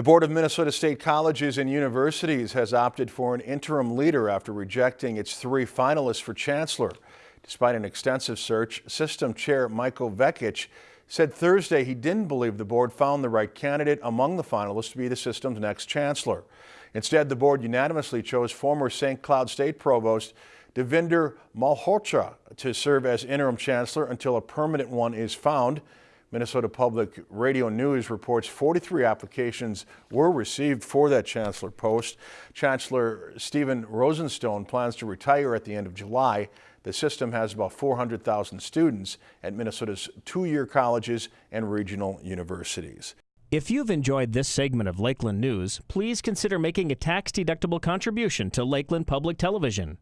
The Board of Minnesota State Colleges and Universities has opted for an interim leader after rejecting its three finalists for chancellor. Despite an extensive search, System Chair Michael Vekich said Thursday he didn't believe the board found the right candidate among the finalists to be the system's next chancellor. Instead, the board unanimously chose former St. Cloud State Provost Devinder Malhotra to serve as interim chancellor until a permanent one is found. Minnesota Public Radio News reports 43 applications were received for that chancellor post. Chancellor Stephen Rosenstone plans to retire at the end of July. The system has about 400,000 students at Minnesota's two-year colleges and regional universities. If you've enjoyed this segment of Lakeland News, please consider making a tax-deductible contribution to Lakeland Public Television.